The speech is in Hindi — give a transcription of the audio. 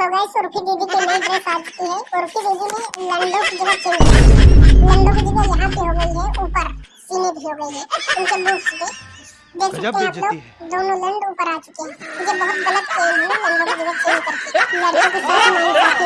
सो गाइस उर्फी दीदी की नई ड्रेस आ चुकी है। उर्फी दीदी ने लंडो की जगह चेंज किया लंडो की जगह यहाँ पे हो गई है ऊपर सीने भी हो गई है उनके बूट्स पे। देख सकते हैं आप लोग दोनों लंड ऊपर आ चुके हैं। ये बहुत गलत है लंडो की जगह चेंज करके। लड़कों के साथ नाइंसाफी